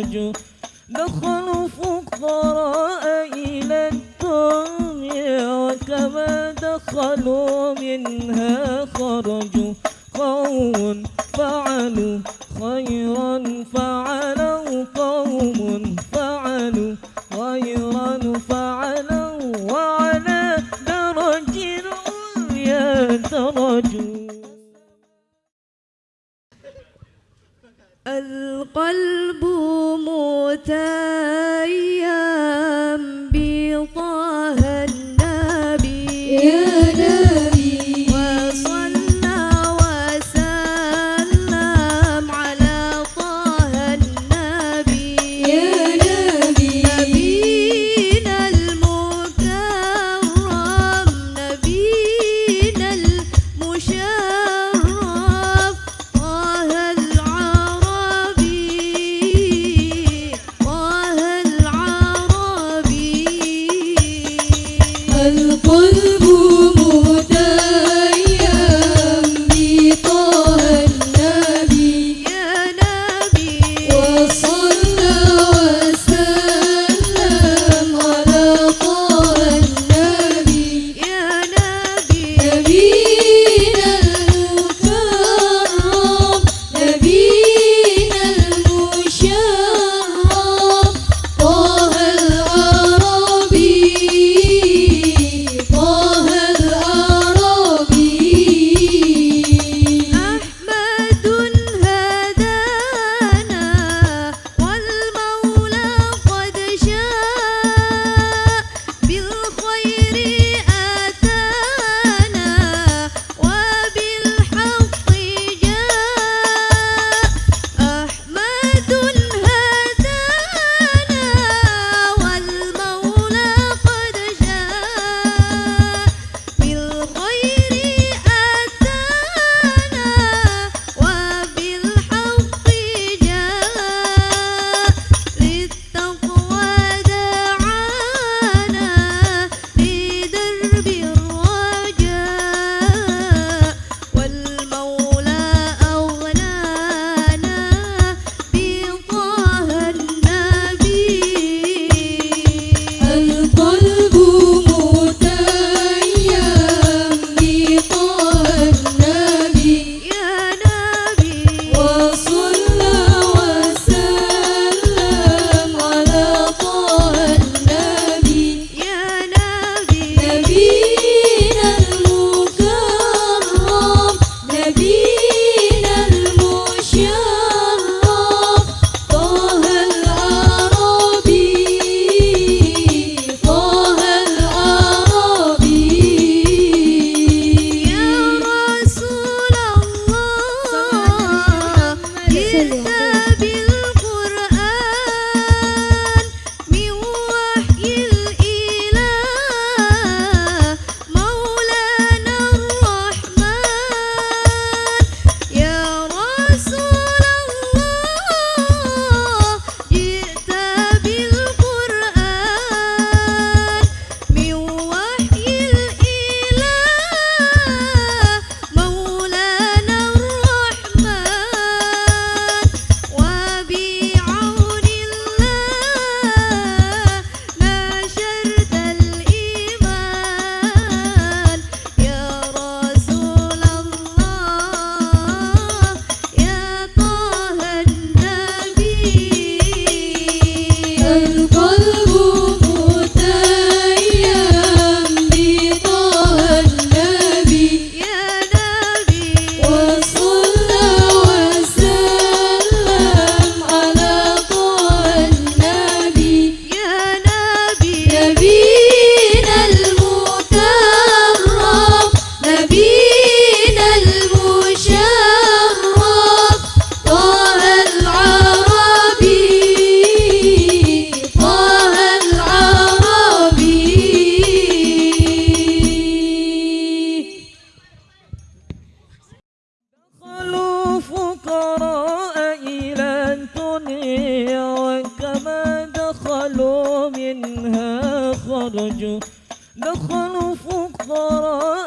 الرجل دخلوا فقراء إلى الدنيا وكما دخلوا منها خرجوا قوم فعلوا خيرا فعلوا قوم فعلوا خيرا فعلوا وعلى درج يترجون القلب time. خرجوا دخلوا فقراء